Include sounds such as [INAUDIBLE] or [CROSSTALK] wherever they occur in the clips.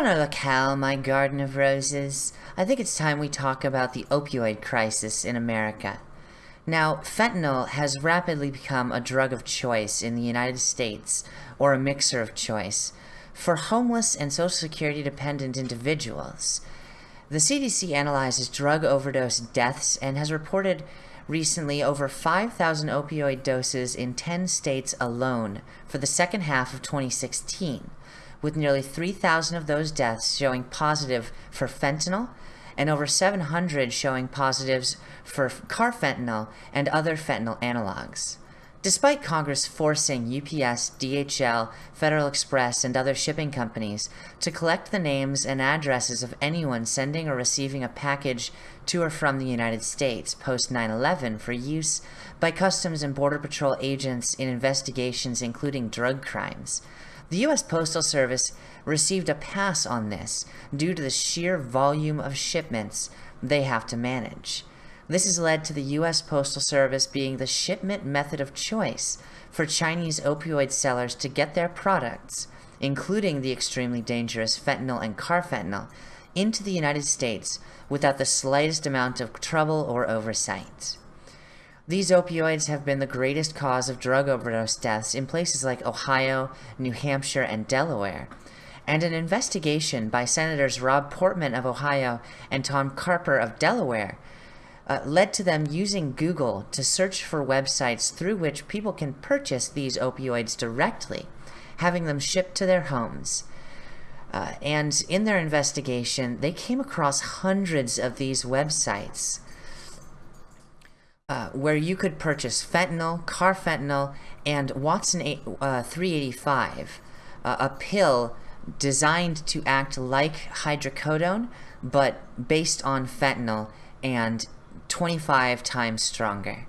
Bonne locale, my garden of roses. I think it's time we talk about the opioid crisis in America. Now, fentanyl has rapidly become a drug of choice in the United States, or a mixer of choice, for homeless and Social Security dependent individuals. The CDC analyzes drug overdose deaths and has reported recently over 5,000 opioid doses in 10 states alone for the second half of 2016 with nearly 3,000 of those deaths showing positive for fentanyl and over 700 showing positives for carfentanil and other fentanyl analogs. Despite Congress forcing UPS, DHL, Federal Express, and other shipping companies to collect the names and addresses of anyone sending or receiving a package to or from the United States post 9-11 for use by Customs and Border Patrol agents in investigations including drug crimes, the U.S. Postal Service received a pass on this due to the sheer volume of shipments they have to manage. This has led to the U.S. Postal Service being the shipment method of choice for Chinese opioid sellers to get their products, including the extremely dangerous fentanyl and carfentanil, into the United States without the slightest amount of trouble or oversight. These opioids have been the greatest cause of drug overdose deaths in places like Ohio, New Hampshire, and Delaware. And an investigation by Senators Rob Portman of Ohio and Tom Carper of Delaware uh, led to them using Google to search for websites through which people can purchase these opioids directly, having them shipped to their homes. Uh, and in their investigation, they came across hundreds of these websites uh, where you could purchase fentanyl, carfentanil, and Watson uh, 385, uh, a pill designed to act like hydrocodone, but based on fentanyl and 25 times stronger.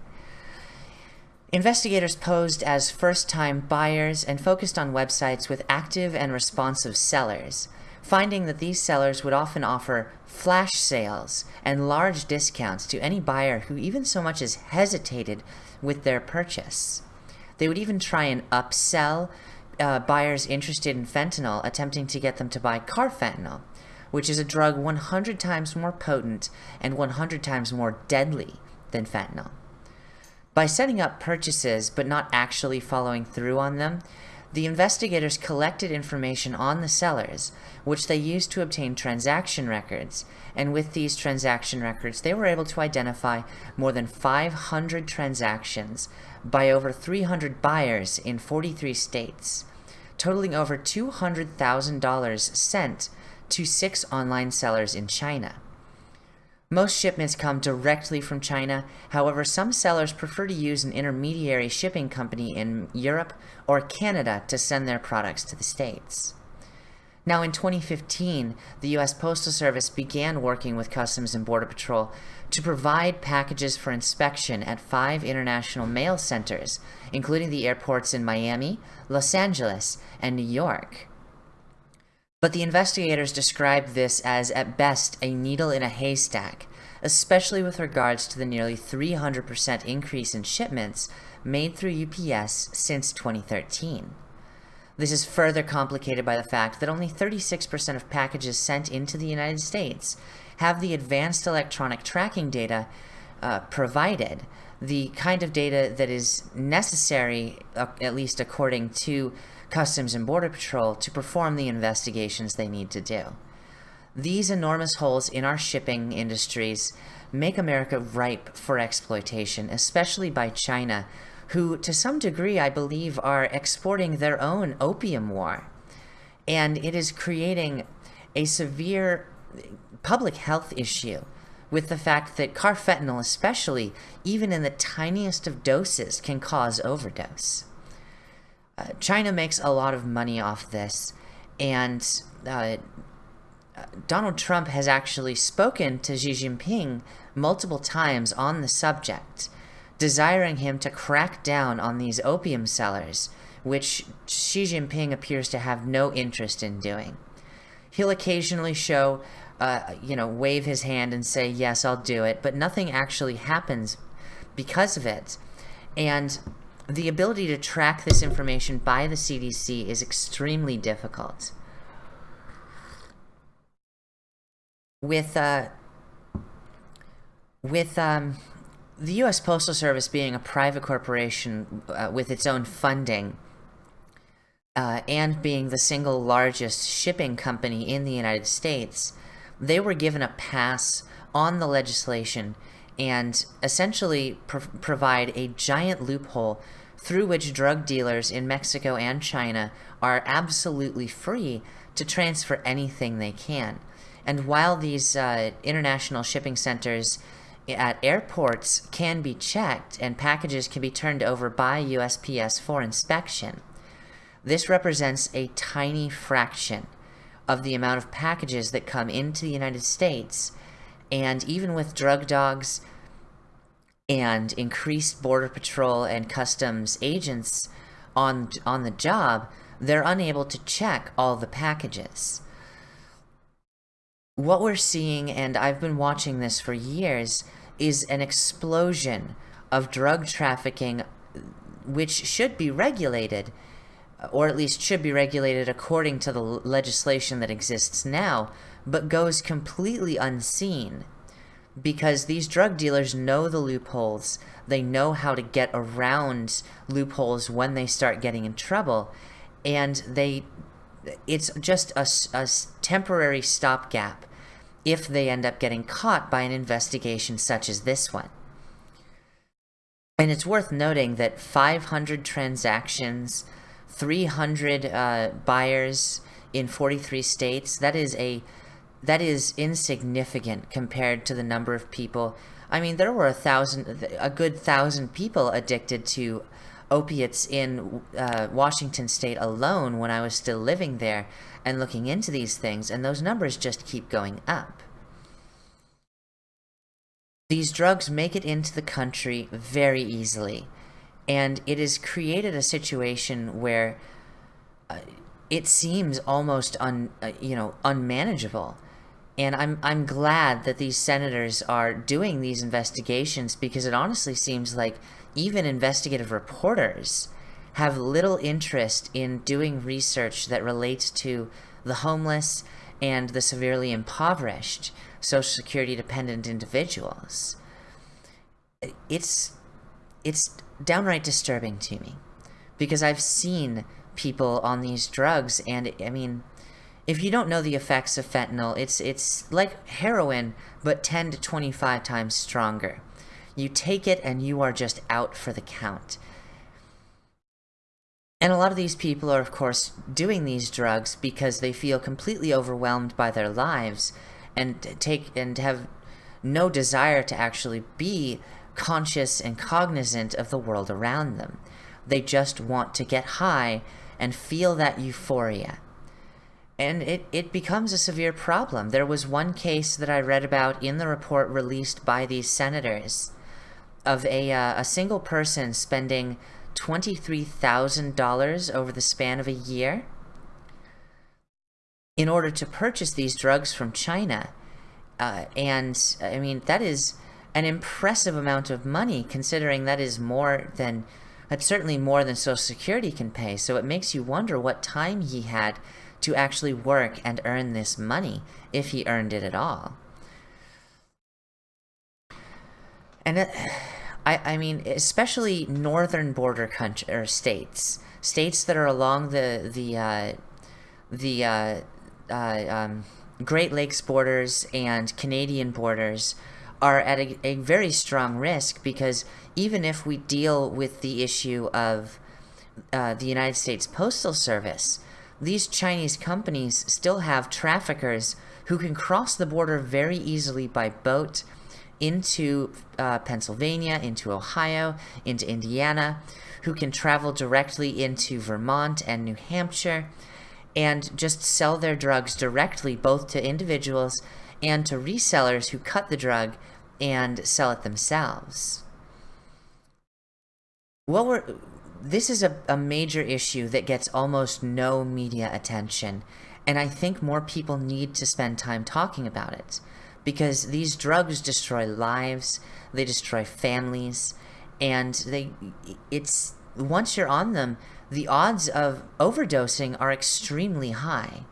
Investigators posed as first-time buyers and focused on websites with active and responsive sellers finding that these sellers would often offer flash sales and large discounts to any buyer who even so much as hesitated with their purchase. They would even try and upsell uh, buyers interested in fentanyl, attempting to get them to buy carfentanil, which is a drug 100 times more potent and 100 times more deadly than fentanyl. By setting up purchases but not actually following through on them, the investigators collected information on the sellers, which they used to obtain transaction records, and with these transaction records, they were able to identify more than 500 transactions by over 300 buyers in 43 states, totaling over $200,000 sent to six online sellers in China. Most shipments come directly from China, however some sellers prefer to use an intermediary shipping company in Europe or Canada to send their products to the States. Now in 2015, the US Postal Service began working with Customs and Border Patrol to provide packages for inspection at five international mail centers, including the airports in Miami, Los Angeles, and New York. But the investigators described this as, at best, a needle in a haystack, especially with regards to the nearly 300% increase in shipments made through UPS since 2013. This is further complicated by the fact that only 36% of packages sent into the United States have the advanced electronic tracking data uh, provided, the kind of data that is necessary, uh, at least according to Customs and Border Patrol, to perform the investigations they need to do. These enormous holes in our shipping industries make America ripe for exploitation, especially by China, who to some degree I believe are exporting their own opium war. And it is creating a severe public health issue with the fact that carfentanil especially, even in the tiniest of doses, can cause overdose. Uh, China makes a lot of money off this, and uh, Donald Trump has actually spoken to Xi Jinping multiple times on the subject, desiring him to crack down on these opium sellers, which Xi Jinping appears to have no interest in doing. He'll occasionally show, uh, you know, wave his hand and say, yes, I'll do it, but nothing actually happens because of it. And the ability to track this information by the CDC is extremely difficult. with uh, with um, the U.S. Postal Service being a private corporation uh, with its own funding uh, and being the single largest shipping company in the United States, they were given a pass on the legislation and essentially pro provide a giant loophole through which drug dealers in Mexico and China are absolutely free to transfer anything they can. And while these uh, international shipping centers at airports can be checked and packages can be turned over by USPS for inspection, this represents a tiny fraction of the amount of packages that come into the United States. And even with drug dogs and increased Border Patrol and Customs agents on, on the job, they're unable to check all the packages. What we're seeing, and I've been watching this for years, is an explosion of drug trafficking which should be regulated or at least should be regulated according to the legislation that exists now, but goes completely unseen because these drug dealers know the loopholes. They know how to get around loopholes when they start getting in trouble, and they it's just a, a temporary stopgap if they end up getting caught by an investigation such as this one. And it's worth noting that 500 transactions 300 uh, buyers in 43 states. That is a that is insignificant compared to the number of people. I mean, there were a thousand, a good thousand people addicted to opiates in uh, Washington state alone when I was still living there and looking into these things, and those numbers just keep going up. These drugs make it into the country very easily and it has created a situation where uh, it seems almost un uh, you know unmanageable and I'm I'm glad that these senators are doing these investigations because it honestly seems like even investigative reporters have little interest in doing research that relates to the homeless and the severely impoverished social security dependent individuals. It's it's downright disturbing to me because I've seen people on these drugs and I mean if you don't know the effects of fentanyl it's it's like heroin but 10 to 25 times stronger you take it and you are just out for the count and a lot of these people are of course doing these drugs because they feel completely overwhelmed by their lives and take and have no desire to actually be conscious and cognizant of the world around them. They just want to get high and feel that euphoria. And it, it becomes a severe problem. There was one case that I read about in the report released by these senators of a, uh, a single person spending $23,000 over the span of a year in order to purchase these drugs from China. Uh, and, I mean, that is an impressive amount of money considering that is more than that's certainly more than social security can pay so it makes you wonder what time he had to actually work and earn this money if he earned it at all. And it, I, I mean especially northern border country or states states that are along the the uh, the uh, uh, um, Great Lakes borders and Canadian borders are at a, a very strong risk because even if we deal with the issue of uh, the United States Postal Service, these Chinese companies still have traffickers who can cross the border very easily by boat into uh, Pennsylvania, into Ohio, into Indiana, who can travel directly into Vermont and New Hampshire and just sell their drugs directly both to individuals and to resellers who cut the drug and sell it themselves. What we're, this is a, a major issue that gets almost no media attention, and I think more people need to spend time talking about it. Because these drugs destroy lives, they destroy families, and they it's once you're on them, the odds of overdosing are extremely high.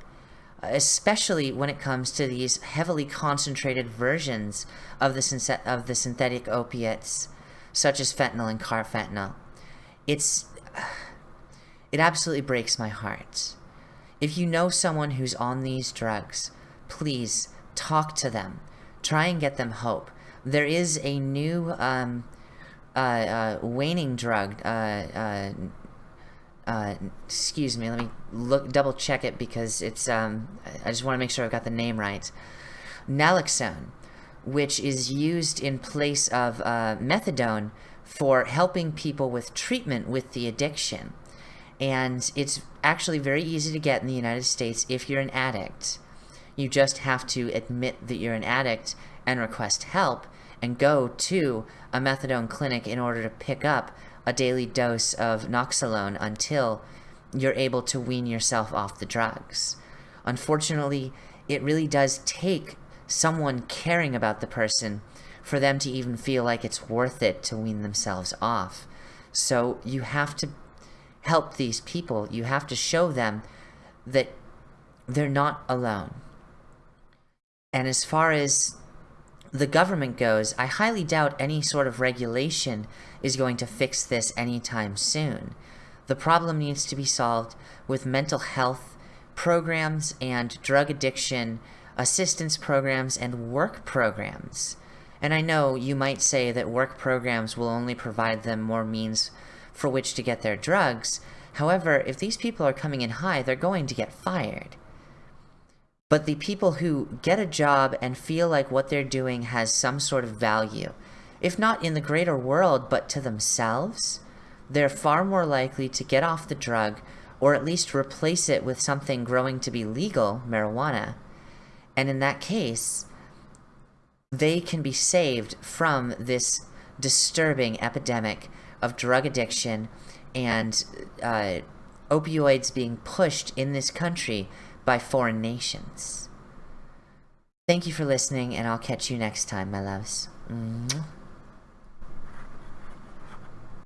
especially when it comes to these heavily concentrated versions of the, of the synthetic opiates, such as fentanyl and carfentanil. It's, [SIGHS] it absolutely breaks my heart. If you know someone who's on these drugs, please talk to them. Try and get them hope. There is a new um, uh, uh, waning drug, uh, uh uh, excuse me, let me look double check it because it's, um, I just want to make sure I've got the name right. Naloxone, which is used in place of uh, methadone for helping people with treatment with the addiction. And it's actually very easy to get in the United States if you're an addict. You just have to admit that you're an addict and request help and go to a methadone clinic in order to pick up a daily dose of Noxalone until you're able to wean yourself off the drugs. Unfortunately, it really does take someone caring about the person for them to even feel like it's worth it to wean themselves off. So you have to help these people. You have to show them that they're not alone. And as far as the government goes, I highly doubt any sort of regulation is going to fix this anytime soon. The problem needs to be solved with mental health programs and drug addiction assistance programs and work programs. And I know you might say that work programs will only provide them more means for which to get their drugs. However, if these people are coming in high, they're going to get fired. But the people who get a job and feel like what they're doing has some sort of value, if not in the greater world, but to themselves, they're far more likely to get off the drug or at least replace it with something growing to be legal, marijuana. And in that case, they can be saved from this disturbing epidemic of drug addiction and uh, opioids being pushed in this country by foreign nations. Thank you for listening, and I'll catch you next time, my loves.